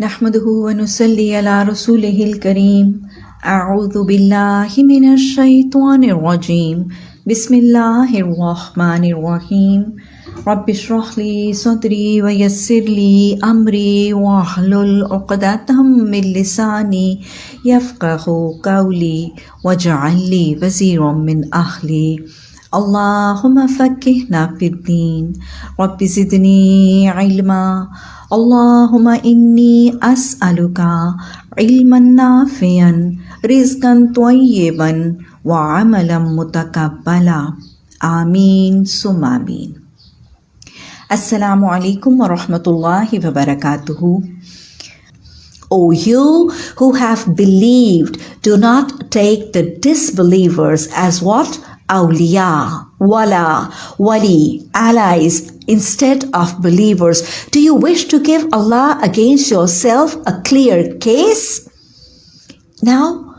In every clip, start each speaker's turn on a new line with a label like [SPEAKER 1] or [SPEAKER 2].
[SPEAKER 1] نحمده ونصلي على رسوله الكريم. أعوذ بالله من الشيطان الرجيم. بسم الله الرحمن الرحيم. رب اشرح لي صدري ويسر لي أمري واحلل عقدة من لساني يفقه قولي واجعل لي وزيرا من أهلي. اللهم فكهنا في الدين. رب زدني علما. اللهم إني أسألك علما نافعا رزقا طيبا وعملا متقبلا آمين ثم آمين السلام عليكم ورحمة الله وبركاته O you who have believed, do not take the disbelievers as what? awliya, wala, wali, allies instead of believers. Do you wish to give Allah against yourself a clear case? Now,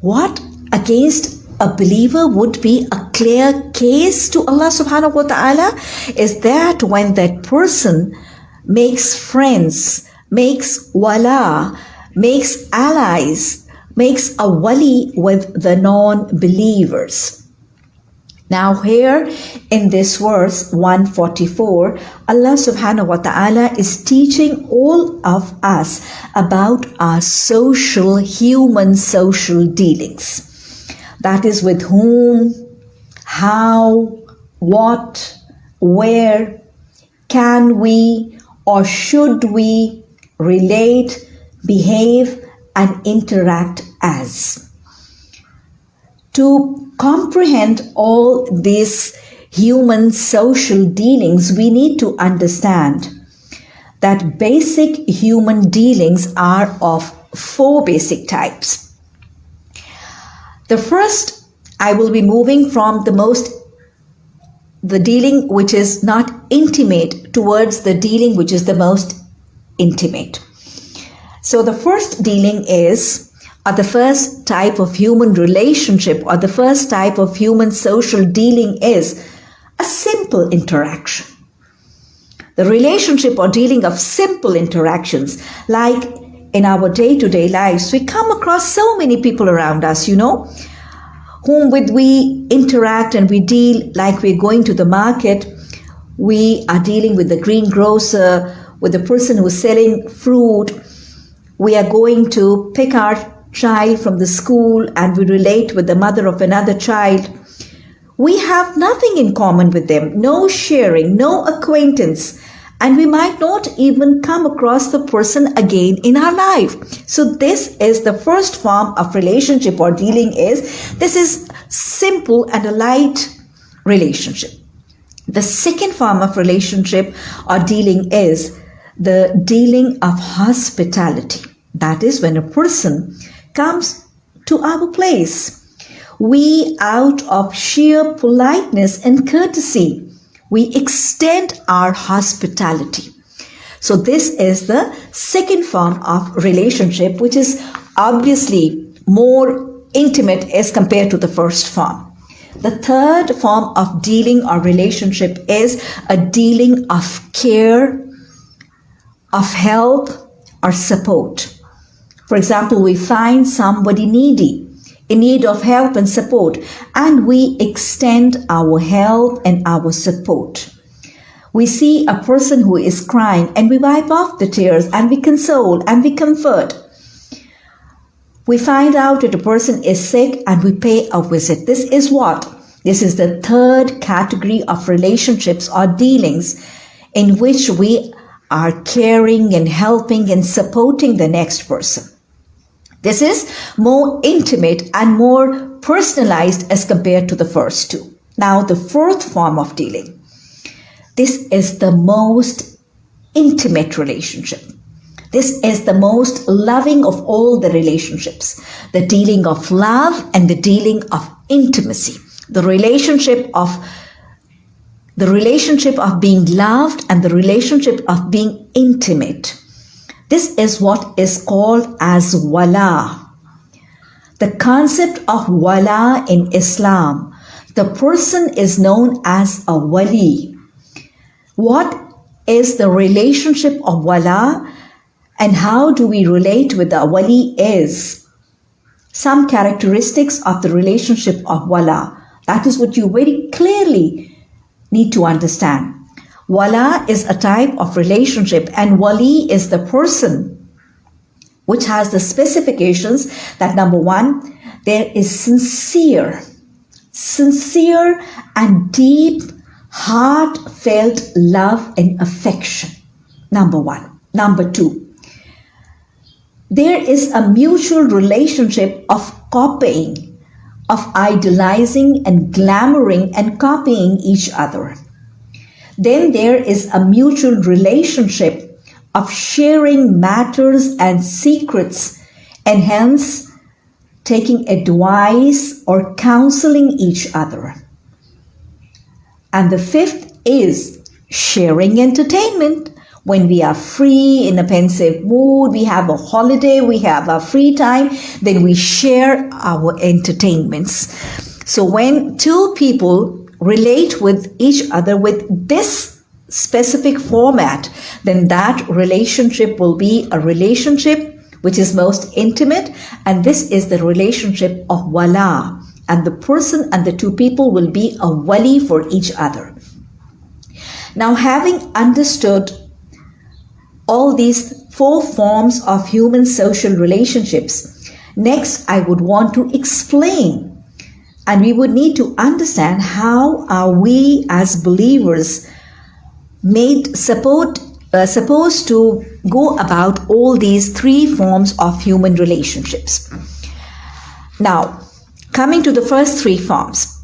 [SPEAKER 1] what against a believer would be a clear case to Allah subhanahu wa ta'ala is that when that person makes friends, makes wala, makes allies, makes a wali with the non-believers. Now here in this verse 144, Allah subhanahu wa ta'ala is teaching all of us about our social, human social dealings. That is with whom, how, what, where can we or should we relate, behave and interact as. To comprehend all these human social dealings, we need to understand that basic human dealings are of four basic types. The first, I will be moving from the most the dealing which is not intimate towards the dealing which is the most intimate. So the first dealing is or the first type of human relationship or the first type of human social dealing is a simple interaction. The relationship or dealing of simple interactions, like in our day to day lives, we come across so many people around us, you know, whom with we interact and we deal like we're going to the market. We are dealing with the greengrocer, with the person who's selling fruit. We are going to pick our child from the school and we relate with the mother of another child, we have nothing in common with them, no sharing, no acquaintance, and we might not even come across the person again in our life. So this is the first form of relationship or dealing is, this is simple and a light relationship. The second form of relationship or dealing is the dealing of hospitality. That is when a person comes to our place. We, out of sheer politeness and courtesy, we extend our hospitality. So this is the second form of relationship, which is obviously more intimate as compared to the first form. The third form of dealing or relationship is a dealing of care, of help or support. For example, we find somebody needy, in need of help and support, and we extend our help and our support. We see a person who is crying and we wipe off the tears and we console and we comfort. We find out that a person is sick and we pay a visit. This is what? This is the third category of relationships or dealings in which we are caring and helping and supporting the next person. This is more intimate and more personalized as compared to the first two. Now, the fourth form of dealing. This is the most intimate relationship. This is the most loving of all the relationships. The dealing of love and the dealing of intimacy. The relationship of the relationship of being loved and the relationship of being intimate. This is what is called as wala. The concept of wala in Islam, the person is known as a wali. What is the relationship of wala and how do we relate with the wali is some characteristics of the relationship of wala. That is what you very clearly need to understand. Wala is a type of relationship and wali is the person which has the specifications that number one, there is sincere, sincere and deep, heartfelt love and affection. Number one. Number two, there is a mutual relationship of copying, of idolizing and glamoring and copying each other. Then there is a mutual relationship of sharing matters and secrets and hence taking advice or counseling each other. And the fifth is sharing entertainment. When we are free in a pensive mood, we have a holiday, we have a free time, then we share our entertainments. So when two people relate with each other with this specific format, then that relationship will be a relationship which is most intimate. And this is the relationship of wala. And the person and the two people will be a wali for each other. Now, having understood all these four forms of human social relationships, next I would want to explain and we would need to understand how are we as believers made support uh, supposed to go about all these three forms of human relationships. Now, coming to the first three forms.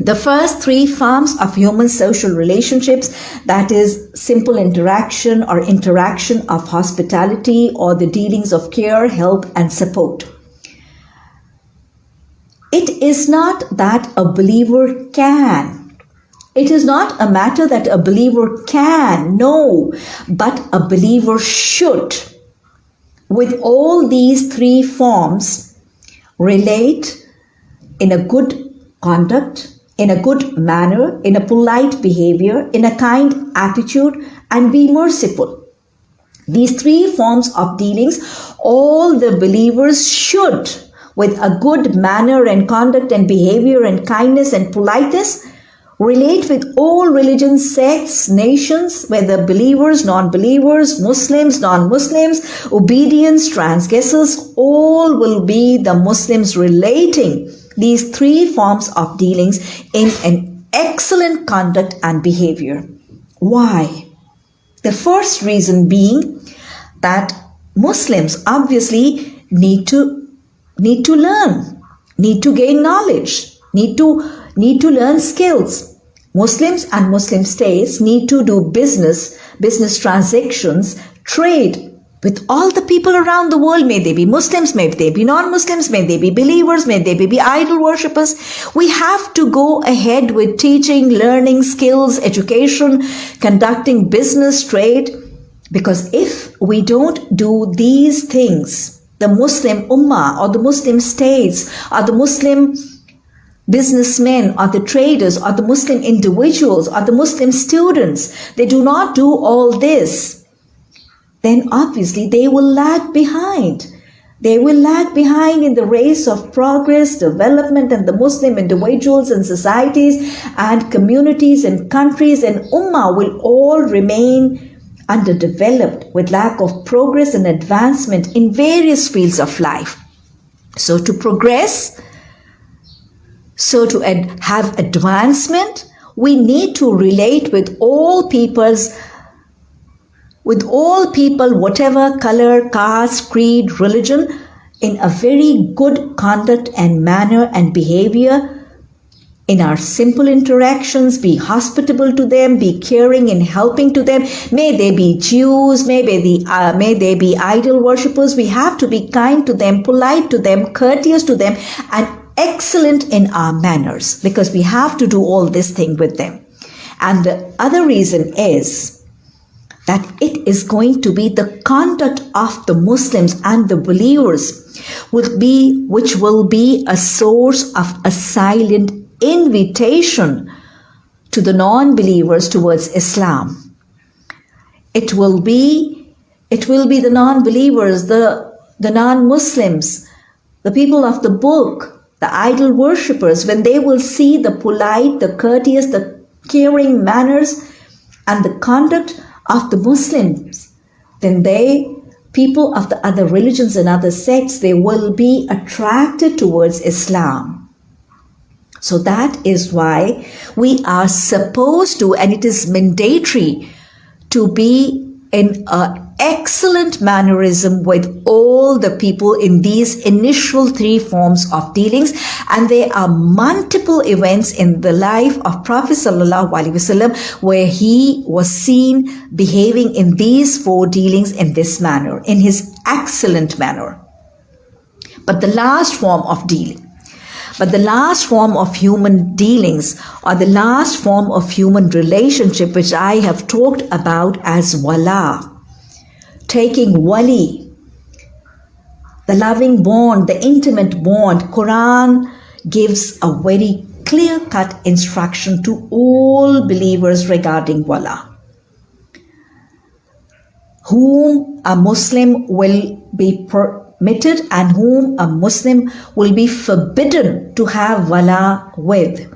[SPEAKER 1] The first three forms of human social relationships, that is simple interaction or interaction of hospitality or the dealings of care, help and support. It is not that a believer can it is not a matter that a believer can, no, but a believer should. With all these three forms, relate in a good conduct, in a good manner, in a polite behavior, in a kind attitude, and be merciful. These three forms of dealings, all the believers should, with a good manner and conduct and behavior and kindness and politeness, relate with all religions, sects, nations, whether believers, non-believers, Muslims, non-Muslims, obedience, transgressors, all will be the Muslims relating these three forms of dealings in an excellent conduct and behavior. Why? The first reason being that Muslims obviously need to need to learn, need to gain knowledge, need to need to learn skills. Muslims and Muslim states need to do business, business transactions, trade with all the people around the world. May they be Muslims, may they be non-Muslims, may they be believers, may they be idol worshippers. We have to go ahead with teaching, learning skills, education, conducting business, trade. Because if we don't do these things, the Muslim Ummah or the Muslim states or the Muslim businessmen or the traders or the Muslim individuals or the Muslim students, they do not do all this, then obviously they will lag behind. They will lag behind in the race of progress, development, and the Muslim individuals and societies and communities and countries and Ummah will all remain underdeveloped with lack of progress and advancement in various fields of life. So to progress, so to ad- have advancement, we need to relate with all peoples, with all people, whatever color, caste, creed, religion, in a very good conduct and manner and behavior in our simple interactions, be hospitable to them, be caring and helping to them. May they be Jews, may they be, uh, may they be idol worshippers. We have to be kind to them, polite to them, courteous to them, and excellent in our manners because we have to do all this thing with them. And the other reason is that it is going to be the conduct of the Muslims and the believers will be, which will be a source of a silent invitation to the non-believers towards Islam. It will be It will be the non-believers, the, the non-Muslims, the people of the book, the idol worshippers, when they will see the polite, the courteous, the caring manners and the conduct of the Muslims, then they, people of the other religions and other sects, they will be attracted towards Islam. So that is why we are supposed to, and it is mandatory to be in an excellent mannerism with all the people in these initial three forms of dealings. And there are multiple events in the life of Prophet Sallallahu Alaihi Wasallam where he was seen behaving in these four dealings in this manner, in his excellent manner. But the last form of dealing, but the last form of human dealings or the last form of human relationship, which I have talked about as wala, taking wali, the loving bond, the intimate bond, Quran gives a very clear-cut instruction to all believers regarding wala. Whom a Muslim will be per permitted and whom a Muslim will be forbidden to have wala with.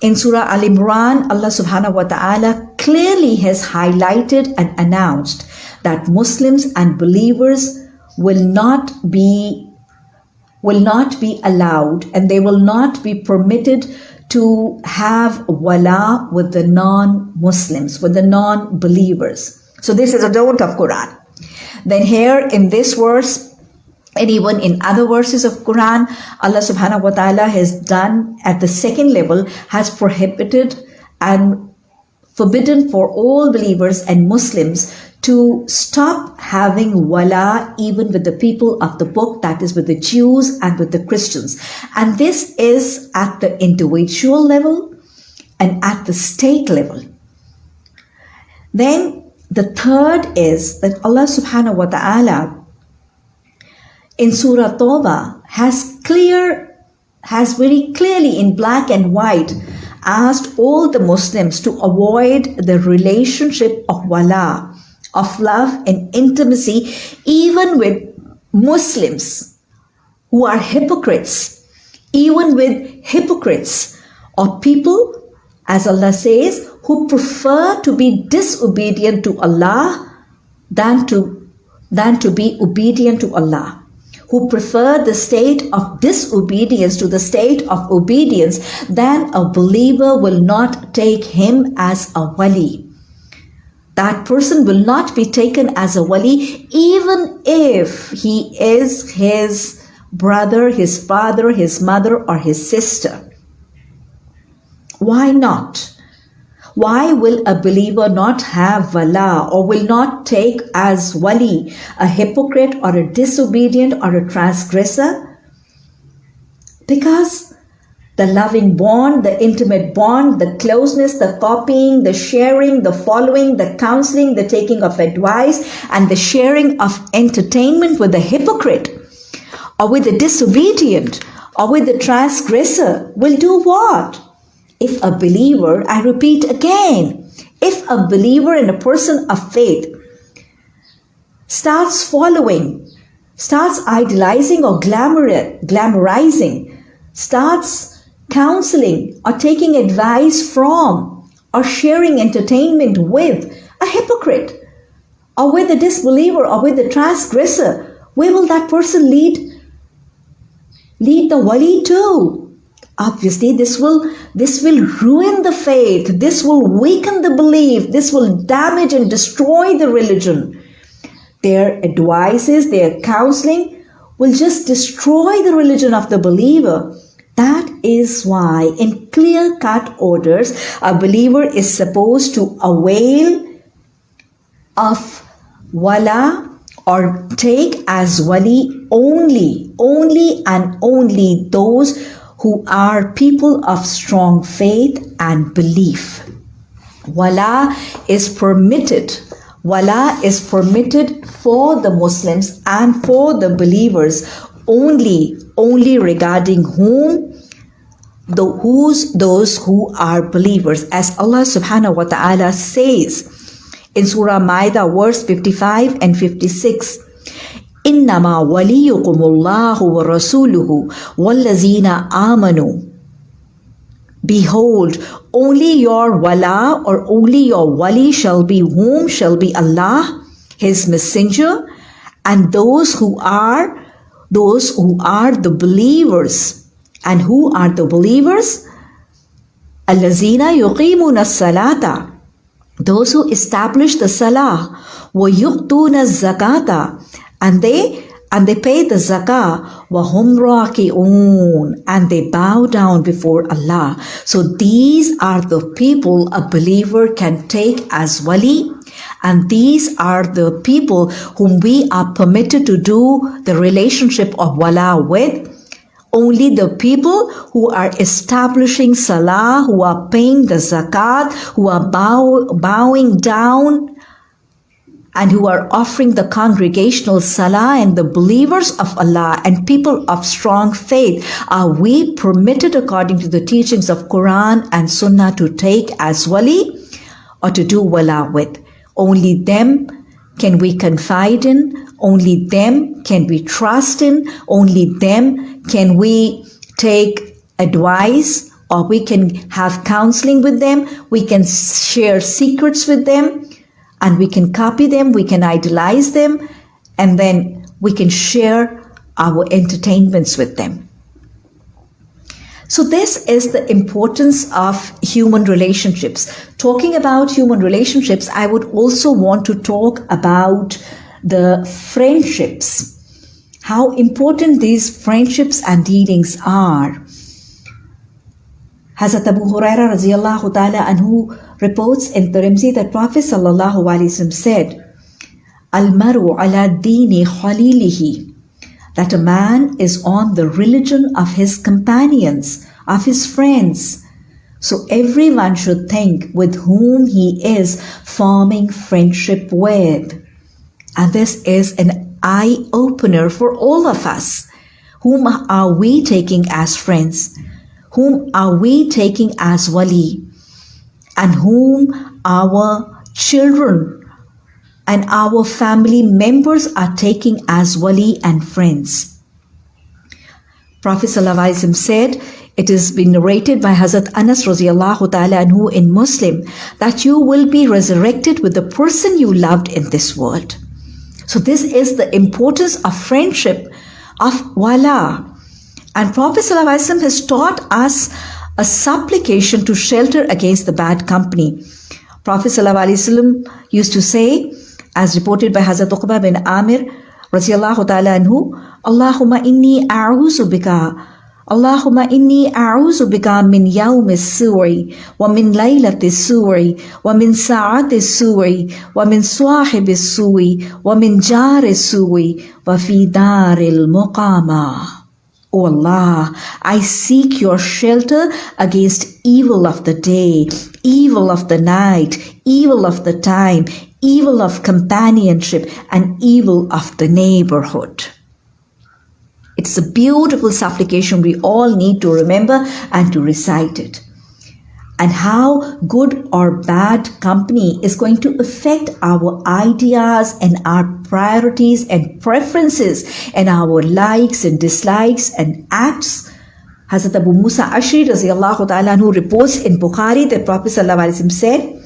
[SPEAKER 1] In Surah Al Imran, Allah subhanahu wa ta'ala clearly has highlighted and announced that Muslims and believers will not be will not be allowed and they will not be permitted to have wala with the non-Muslims, with the non-believers. So this is a don't of Quran. Then here in this verse, and even in other verses of Quran, Allah subhanahu wa ta'ala has done at the second level, has prohibited and forbidden for all believers and Muslims to stop having wala even with the people of the book, that is with the Jews and with the Christians. And this is at the individual level and at the state level. Then the third is that Allah subhanahu wa ta'ala in Surah Tawbah has clear, has very clearly in black and white asked all the Muslims to avoid the relationship of wala, of love and intimacy, even with Muslims who are hypocrites, even with hypocrites or people, as Allah says, who prefer to be disobedient to Allah than to, than to be obedient to Allah, who prefer the state of disobedience to the state of obedience, then a believer will not take him as a wali. That person will not be taken as a wali even if he is his brother, his father, his mother, or his sister. Why not? Why will a believer not have wala or will not take as wali a hypocrite or a disobedient or a transgressor? Because the loving bond, the intimate bond, the closeness, the copying, the sharing, the following, the counseling, the taking of advice, and the sharing of entertainment with the hypocrite or with the disobedient or with the transgressor will do what? If a believer, I repeat again, if a believer and a person of faith starts following, starts idolizing or glamorizing, starts counseling or taking advice from or sharing entertainment with a hypocrite or with a disbeliever or with a transgressor, where will that person lead? Lead the wali to obviously this will this will ruin the faith. This will weaken the belief. This will damage and destroy the religion. Their advices their counseling will just destroy the religion of the believer. That is why in clear cut orders a believer is supposed to avail of wala or take as wali only only and only those who are people of strong faith and belief. Wala is permitted. Wala is permitted for the Muslims and for the believers only, only regarding whom the who's those who are believers as Allah subhanahu wa ta'ala says in Surah Maida, verse 55 and 56. إنما وليكم الله ورسوله والذين آمنوا Behold, only your wala or only your wali shall be whom shall be Allah, His messenger, and those who are those who are the believers. And who are the believers? Allazina yuqimuna salata. Those who establish the salah. Wa yuqtuna zakata. and they and they pay the zakah wahum raki'un and they bow down before Allah. So these are the people a believer can take as wali and these are the people whom we are permitted to do the relationship of wala with. Only the people who are establishing salah, who are paying the zakat, who are bow, bowing down and who are offering the congregational salah and the believers of Allah and people of strong faith are we permitted according to the teachings of Quran and Sunnah to take as wali or to do wala with. Only them can we confide in, only them can we trust in, only them can we take advice or we can have counseling with them, we can share secrets with them and we can copy them, we can idolize them, and then we can share our entertainments with them. So this is the importance of human relationships. Talking about human relationships, I would also want to talk about the friendships. How important these friendships and dealings are. Hazrat Abu Huraira radiallahu ta'ala anhu reports in Tirmidhi that Prophet sallallahu alaihi said, Al-maru ala dini khalilihi, that a man is on the religion of his companions, of his friends. So everyone should think with whom he is forming friendship with. And this is an eye opener for all of us. Whom are we taking as friends? Whom are we taking as wali? and whom our children and our family members are taking as wali and friends. Prophet ﷺ said, it has been narrated by Hazrat Anas radiallahu ta'ala anhu in Muslim that you will be resurrected with the person you loved in this world. So this is the importance of friendship, of wala. And Prophet ﷺ has taught us a supplication to shelter against the bad company. Prophet ﷺ used to say, as reported by Hazrat Uqba bin Amir, radiallahu ta'ala anhu, Allahumma inni a'uzu bika اللهم إني أعوذ بك من يوم السوء ومن ليلة السوء ومن ساعة السوء ومن صاحب السوء ومن جار السوء وفي دار المقامة O Allah, I seek your shelter against evil of the day, evil of the night, evil of the time, evil of companionship, and evil of the neighborhood. It's a beautiful supplication we all need to remember and to recite it and how good or bad company is going to affect our ideas and our priorities and preferences and our likes and dislikes and acts. Hazrat Abu Musa Ashri ta'ala who reports in Bukhari that Prophet said,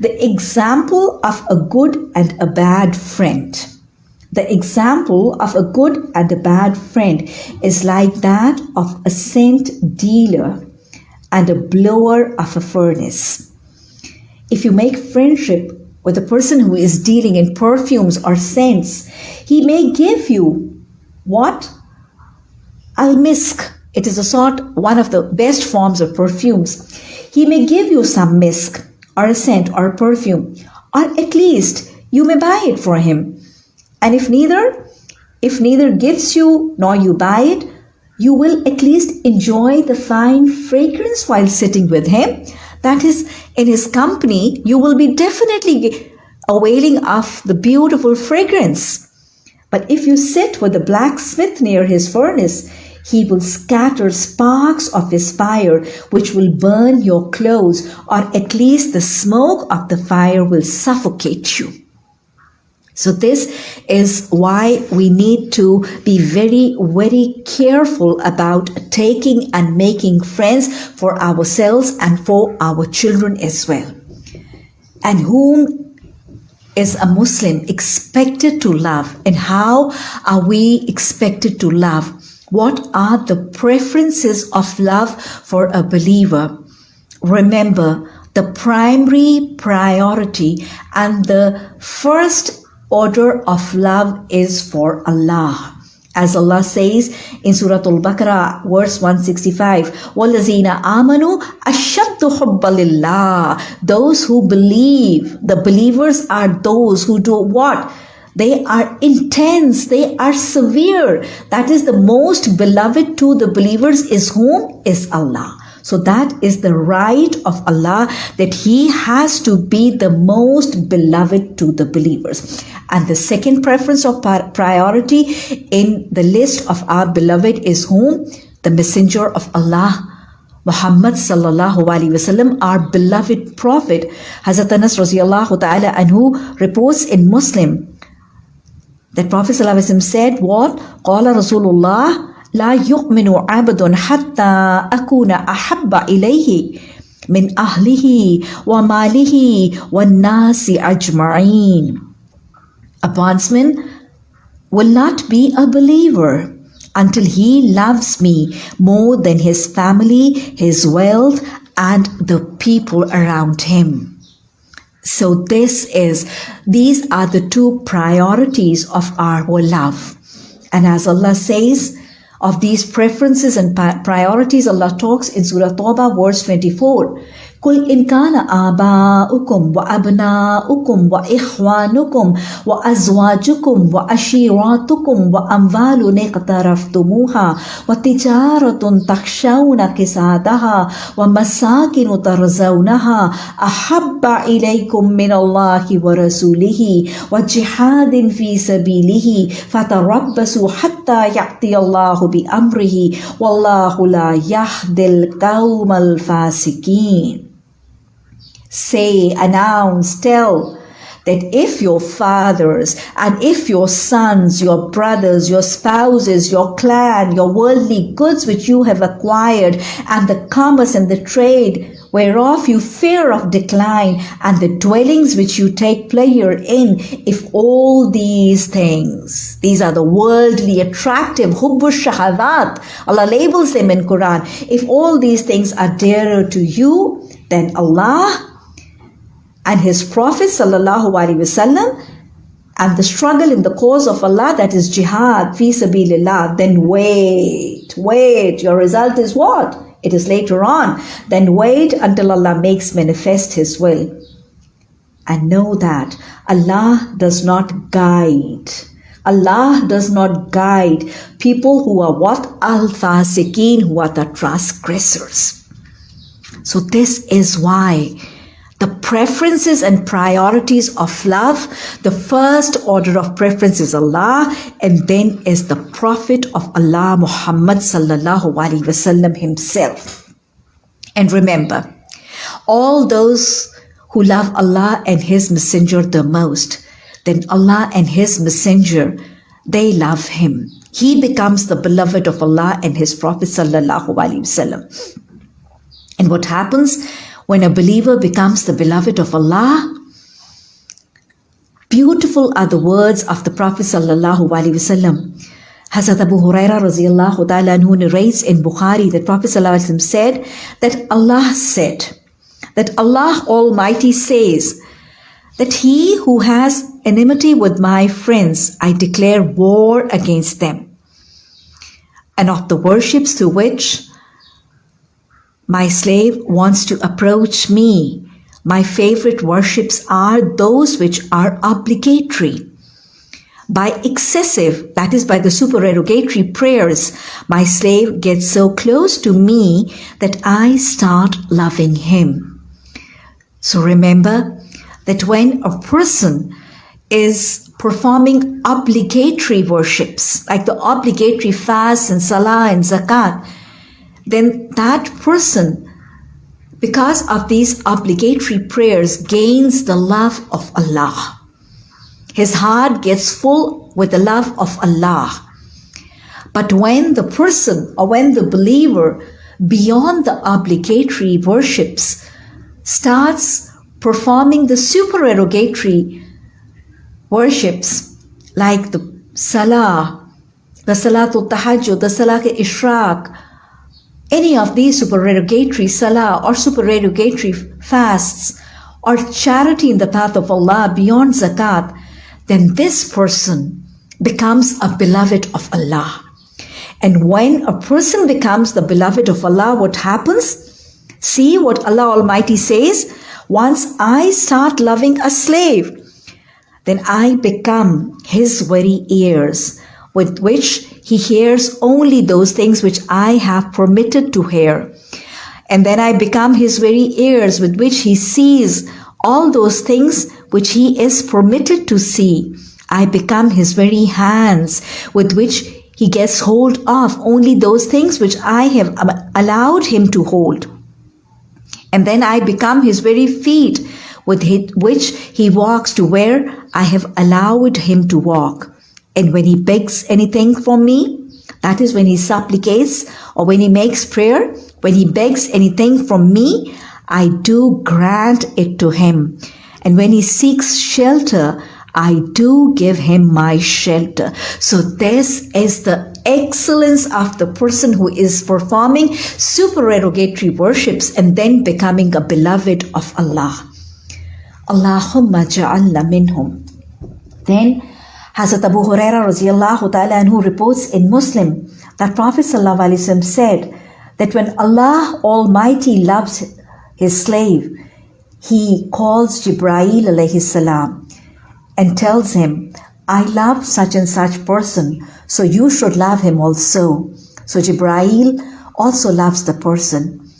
[SPEAKER 1] the example of a good and a bad friend. The example of a good and a bad friend is like that of a scent dealer and a blower of a furnace. If you make friendship with a person who is dealing in perfumes or scents, he may give you what? Al-misk. It is a sort, one of the best forms of perfumes. He may give you some misk or a scent or a perfume, or at least you may buy it for him. And if neither, if neither gives you nor you buy it, you will at least enjoy the fine fragrance while sitting with him. That is, in his company, you will be definitely availing of the beautiful fragrance. But if you sit with the blacksmith near his furnace, he will scatter sparks of his fire, which will burn your clothes, or at least the smoke of the fire will suffocate you. So this is why we need to be very, very careful about taking and making friends for ourselves and for our children as well. And whom is a Muslim expected to love and how are we expected to love? What are the preferences of love for a believer? Remember, the primary priority and the first order of love is for Allah. As Allah says in Surah Al-Baqarah, verse 165, وَالَّذِينَ آمَنُوا أَشَدُّ حُبَّ لِلَّهِ Those who believe, the believers are those who do what? They are intense, they are severe. That is the most beloved to the believers is whom? Is Allah. So that is the right of Allah that He has to be the most beloved to the believers. And the second preference of priority in the list of our beloved is whom? The messenger of Allah. Muhammad sallallahu alaihi wasallam, our beloved prophet, Hazrat Anas radiallahu ta'ala who reports in Muslim that Prophet sallallahu alaihi wasallam said what? Qala Rasulullah لا يؤمن عبد حتى أكون أحب إليه من أهله وماله والناس أجمعين. A bondsman will not be a believer until he loves me more than his family, his wealth, and the people around him. So this is, these are the two priorities of our love. And as Allah says, of these preferences and priorities, Allah talks in Surah Tawbah, verse 24. قل إن كان آباؤكم وأبناؤكم وإخوانكم وأزواجكم وأشيراتكم وأموال اقترفتموها وتجارة تخشون كسادها ومساكن ترزونها أحب إليكم من الله ورسوله وجهاد في سبيله فتربصوا حتى يأتي الله بأمره والله لا يهدي القوم الفاسقين say, announce, tell that if your fathers and if your sons, your brothers, your spouses, your clan, your worldly goods which you have acquired, and the commerce and the trade whereof you fear of decline, and the dwellings which you take pleasure in, if all these things, these are the worldly attractive, hubbu shahadat, Allah labels them in Quran, if all these things are dearer to you, then Allah and his Prophet sallallahu alaihi wasallam and the struggle in the cause of Allah that is jihad fi sabilillah then wait wait. Your result is what? It is later on. Then wait until Allah makes manifest his will. And know that Allah does not guide. Allah does not guide people who are what? Al-fasiqeen who are the transgressors. So this is why the preferences and priorities of love, the first order of preference is Allah, and then is the Prophet of Allah, Muhammad sallallahu alaihi wasallam himself. And remember, all those who love Allah and His Messenger the most, then Allah and His Messenger, they love Him. He becomes the beloved of Allah and His Prophet sallallahu alaihi wasallam. And what happens? When a believer becomes the beloved of Allah, beautiful are the words of the Prophet sallallahu alaihi wasallam. Hazrat Abu Huraira radiallahu ta'ala anhu narrates in Bukhari that Prophet wasallam said that Allah said, that Allah Almighty says that he who has enmity with my friends, I declare war against them. And of the worships to which my slave wants to approach me. My favorite worships are those which are obligatory. By excessive, that is by the supererogatory prayers, my slave gets so close to me that I start loving him. So remember that when a person is performing obligatory worships, like the obligatory fast and salah and zakat, then that person, because of these obligatory prayers, gains the love of Allah. His heart gets full with the love of Allah. But when the person or when the believer beyond the obligatory worships starts performing the supererogatory worships like the salah, the salatul tahajjud, the salah ishraq, any of these supererogatory salah or supererogatory fasts or charity in the path of Allah beyond zakat, then this person becomes a beloved of Allah. And when a person becomes the beloved of Allah, what happens? See what Allah Almighty says. Once I start loving a slave, then I become his very ears with which he hears only those things which I have permitted to hear. And then I become his very ears with which he sees all those things which he is permitted to see. I become his very hands with which he gets hold of only those things which I have allowed him to hold. And then I become his very feet with which he walks to where I have allowed him to walk. And when he begs anything from me, that is when he supplicates or when he makes prayer, when he begs anything from me, I do grant it to him. And when he seeks shelter, I do give him my shelter. So this is the excellence of the person who is performing supererogatory worships and then becoming a beloved of Allah. Allahumma ja'alna minhum. Then Hazrat Abu Huraira anhu reports in Muslim that Prophet said that when Allah Almighty loves his slave, he calls Jibrail alayhi salam and tells him, I love such and such person, so you should love him also. So Jibrail also loves the person.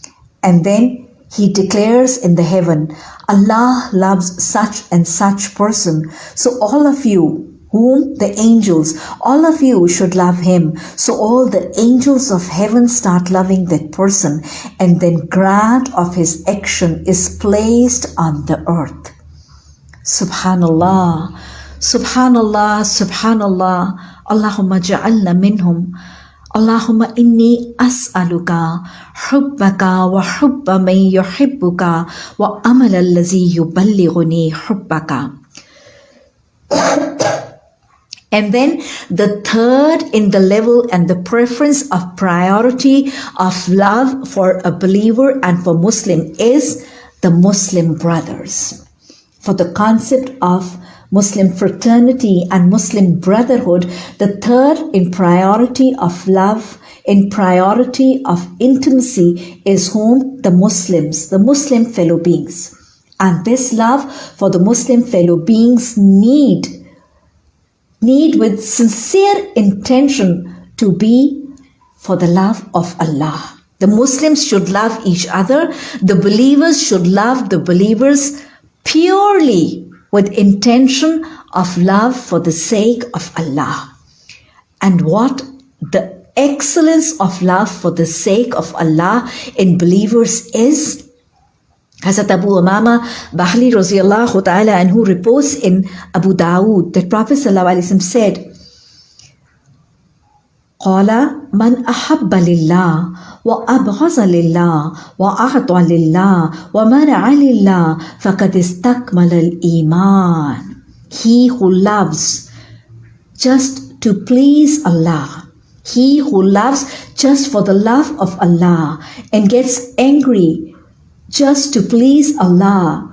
[SPEAKER 1] And then he declares in the heaven, Allah loves such and such person. So all of you whom the angels, all of you should love him. So all the angels of heaven start loving that person and then grant of his action is placed on the earth. Subhanallah, Subhanallah, Subhanallah, Allahumma ja'alna minhum. Allahumma inni as'aluka hubbaka wa hubba man yuhibbuka wa amal allazi yuballighuni hubbaka. And then the third in the level and the preference of priority of love for a believer and for Muslim is the Muslim brothers. For the concept of Muslim fraternity and Muslim brotherhood, the third in priority of love, in priority of intimacy is whom? The Muslims, the Muslim fellow beings. And this love for the Muslim fellow beings need need with sincere intention to be for the love of Allah. The Muslims should love each other. The believers should love the believers purely with intention of love for the sake of Allah. And what the excellence of love for the sake of Allah in believers is Hazrat Abu Umama Bahli Raziallahu ta'ala and who reports in Abu Dawood that Prophet ﷺ said, قال من أحب لله وأبغض لله وأعطى لله ومنع لله فقد استكمل الإيمان He who loves just to please Allah He who loves just for the love of Allah and gets angry just to please Allah.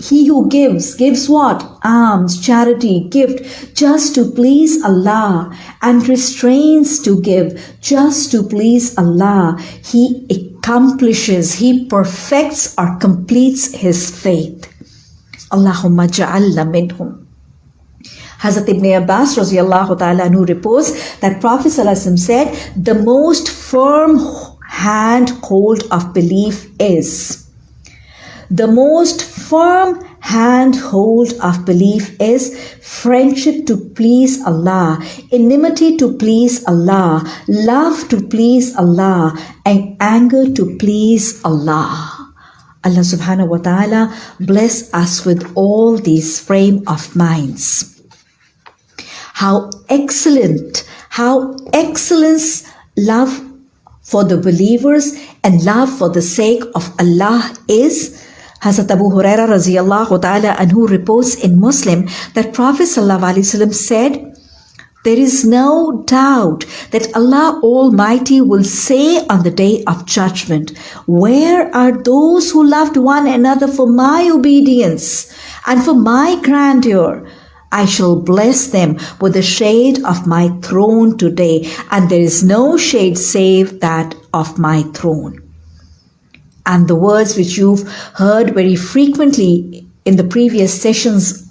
[SPEAKER 1] He who gives, gives what? Alms, charity, gift, just to please Allah, and restrains to give, just to please Allah. He accomplishes, he perfects or completes his faith. Allahumma ja'alna minhum. Hazrat Ibn Abbas radiallahu ta'ala who reports that Prophet said, the most firm hand hold of belief is the most firm handhold of belief is friendship to please Allah, enmity to please Allah, love to please Allah, and anger to please Allah. Allah subhanahu wa ta'ala bless us with all these frame of minds. How excellent, how excellence love for the believers and love for the sake of Allah is Hazrat Abu Huraira radiallahu ta'ala anhu reports in Muslim that Prophet sallallahu said, there is no doubt that Allah Almighty will say on the day of judgment, Where are those who loved one another for my obedience and for my grandeur? I shall bless them with the shade of my throne today, and there is no shade save that of my throne. And the words which you've heard very frequently in the previous sessions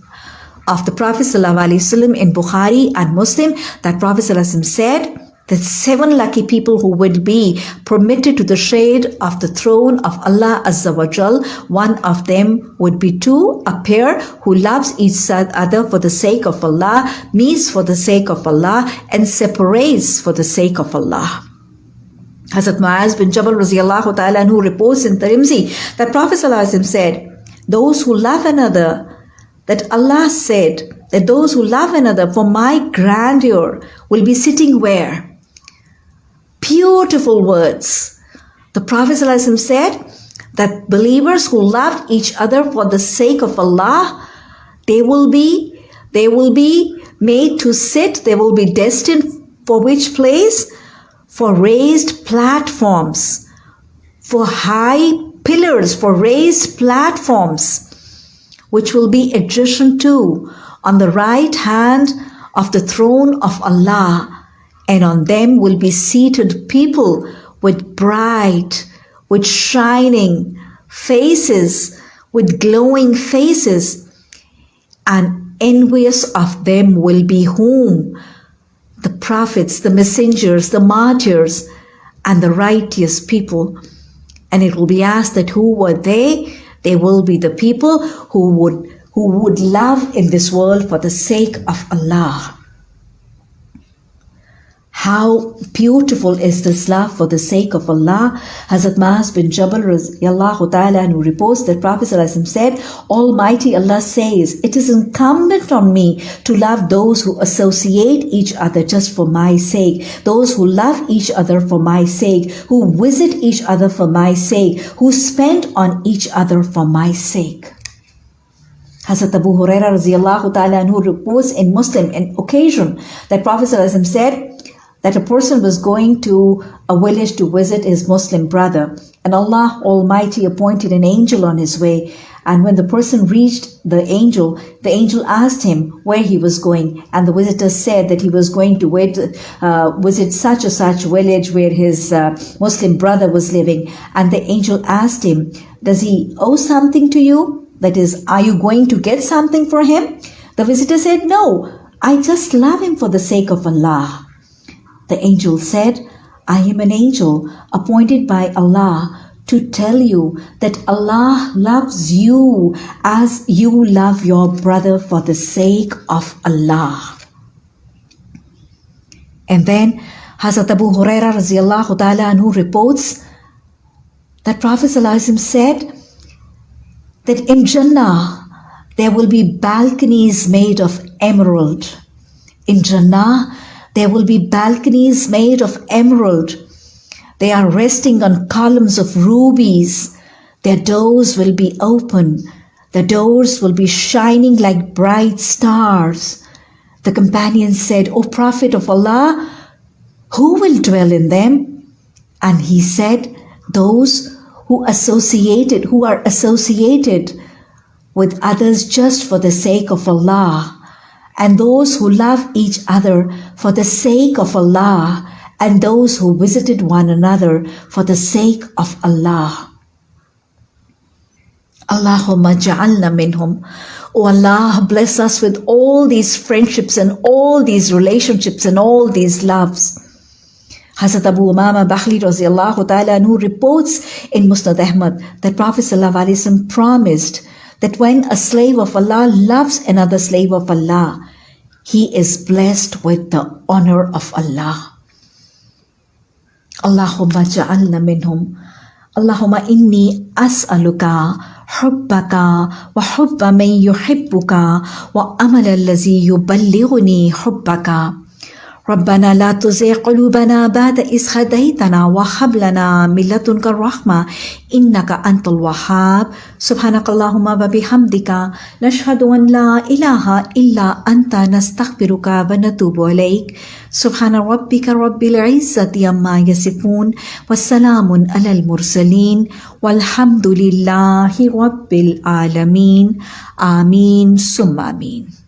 [SPEAKER 1] of the Prophet ﷺ in Bukhari and Muslim, that Prophet ﷺ said, that seven lucky people who would be permitted to the shade of the throne of Allah Azza wa Jal. One of them would be two, a pair who loves each other for the sake of Allah, meets for the sake of Allah, and separates for the sake of Allah. Hazrat Muaz bin Jabal radiallahu ta'ala who reports in Tirmidhi that Prophet said, those who love another, that Allah said that those who love another for my grandeur will be sitting where? beautiful words. The Prophet said that believers who loved each other for the sake of Allah, they will be, they will be made to sit, they will be destined for which place? For raised platforms, for high pillars, for raised platforms, which will be adjacent to on the right hand of the throne of Allah and on them will be seated people with bright, with shining faces, with glowing faces, and envious of them will be whom? The prophets, the messengers, the martyrs, and the righteous people. And it will be asked that who were they? They will be the people who would who would love in this world for the sake of Allah. How beautiful is this love for the sake of Allah. Hazrat Maaz bin Jabal ta'ala who reports that Prophet said, Almighty Allah says, it is incumbent on me to love those who associate each other just for my sake, those who love each other for my sake, who visit each other for my sake, who spend on each other for my sake. Hazrat Abu Huraira ta'ala who reports in Muslim an occasion that Prophet said, that a person was going to a village to visit his Muslim brother, and Allah Almighty appointed an angel on his way. And when the person reached the angel, the angel asked him where he was going, and the visitor said that he was going to wait, uh, visit such a such village where his uh, Muslim brother was living. And the angel asked him, "Does he owe something to you? That is, are you going to get something for him?" The visitor said, "No, I just love him for the sake of Allah." The angel said, I am an angel appointed by Allah to tell you that Allah loves you as you love your brother for the sake of Allah. And then Hazrat Abu Huraira anhu reports that Prophet said that in Jannah there will be balconies made of emerald. In Jannah there will be balconies made of emerald. They are resting on columns of rubies. Their doors will be open. The doors will be shining like bright stars. The companion said, O Prophet of Allah, who will dwell in them? And he said, those who associated, who are associated with others just for the sake of Allah and those who love each other for the sake of Allah, and those who visited one another for the sake of Allah. Allahumma ja'alna minhum. O Allah, bless us with all these friendships and all these relationships and all these loves. Hazrat Abu Umama radiallahu ta'ala who reports in Musnad Ahmad that Prophet promised that when a slave of Allah loves another slave of Allah, he is blessed with the honor of Allah. Allahumma ja'alna minhum. Allahumma inni as'aluka hubba man yuhibbuka wa amal allazi yuballighuni hubbaka. ربنا لا تزغ قلوبنا بعد إذ هديتنا وهب لنا من لدنك الرحمة إنك أنت الوهاب. سبحانك اللهم وبحمدك نشهد أن لا إله إلا أنت نستغفرك ونتوب إليك. سبحان ربك رب العزة عما يصفون والسلام على المرسلين والحمد لله رب العالمين. آمين. ثم آمين.